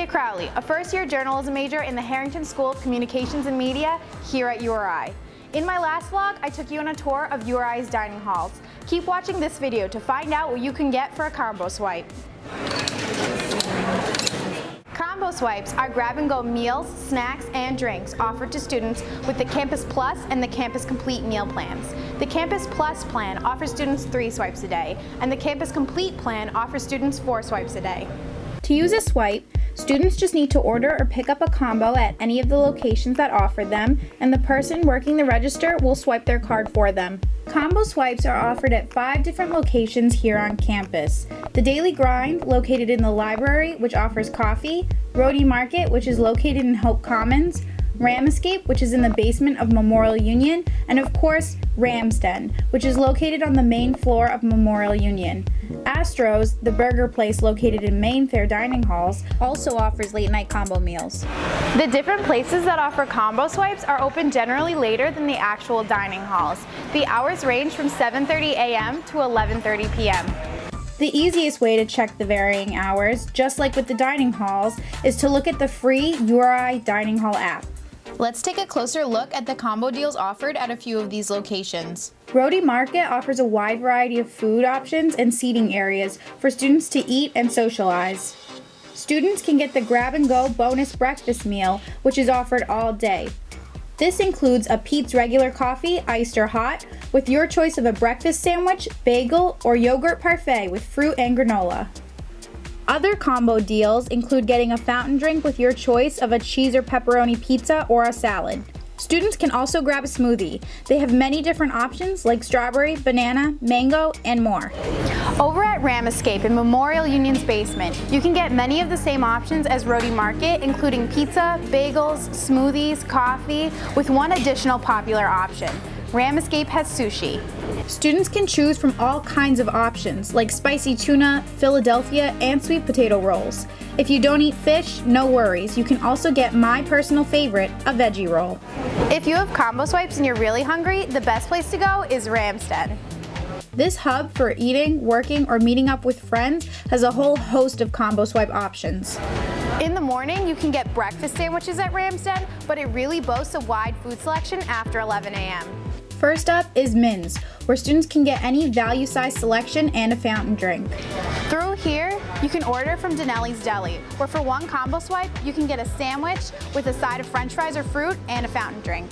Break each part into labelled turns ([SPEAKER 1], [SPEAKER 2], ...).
[SPEAKER 1] Leah Crowley, a first-year journalism major in the Harrington School of Communications and Media here at URI. In my last vlog, I took you on a tour of URI's dining halls. Keep watching this video to find out what you can get for a combo swipe. Combo swipes are grab-and-go meals, snacks, and drinks offered to students with the Campus Plus and the Campus Complete meal plans. The Campus Plus plan offers students three swipes a day, and the Campus Complete plan offers students four swipes a day. To use a swipe, students just need to order or pick up a combo at any of the locations that offer them, and the person working the register will swipe their card for them. Combo swipes are offered at five different locations here on campus. The Daily Grind, located in the library, which offers coffee, Rhody Market, which is located in Hope Commons, Ram Escape, which is in the basement of Memorial Union, and of course, Ram's Den, which is located on the main floor of Memorial Union. Astro's, the burger place located in Mainfare Dining Halls, also offers late night combo meals. The different places that offer combo swipes are open generally later than the actual dining halls. The hours range from 7.30 a.m. to 11.30 p.m. The easiest way to check the varying hours, just like with the dining halls, is to look at the free URI Dining Hall app. Let's take a closer look at the combo deals offered at a few of these locations. Rhody Market offers a wide variety of food options and seating areas for students to eat and socialize. Students can get the grab and go bonus breakfast meal, which is offered all day. This includes a Peet's regular coffee, iced or hot, with your choice of a breakfast sandwich, bagel, or yogurt parfait with fruit and granola. Other combo deals include getting a fountain drink with your choice of a cheese or pepperoni pizza or a salad. Students can also grab a smoothie. They have many different options like strawberry, banana, mango, and more. Over at Ram Escape in Memorial Union's basement, you can get many of the same options as Rhody Market, including pizza, bagels, smoothies, coffee, with one additional popular option, Ram Escape has sushi. Students can choose from all kinds of options like spicy tuna, Philadelphia, and sweet potato rolls. If you don't eat fish, no worries. You can also get my personal favorite, a veggie roll. If you have combo swipes and you're really hungry, the best place to go is Ram's Den. This hub for eating, working, or meeting up with friends has a whole host of combo swipe options. In the morning, you can get breakfast sandwiches at Ram's Den, but it really boasts a wide food selection after 11 a.m. First up is Min's, where students can get any value size selection and a fountain drink. Through here, you can order from Denelli's Deli, where for one combo swipe, you can get a sandwich with a side of french fries or fruit and a fountain drink.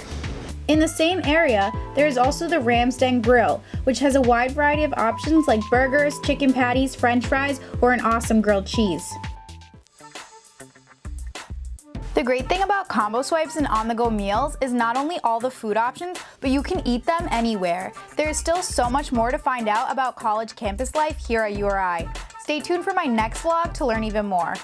[SPEAKER 1] In the same area, there is also the Ram's Den Grill, which has a wide variety of options like burgers, chicken patties, french fries, or an awesome grilled cheese. The great thing about combo swipes and on-the-go meals is not only all the food options, but you can eat them anywhere. There is still so much more to find out about college campus life here at URI. Stay tuned for my next vlog to learn even more.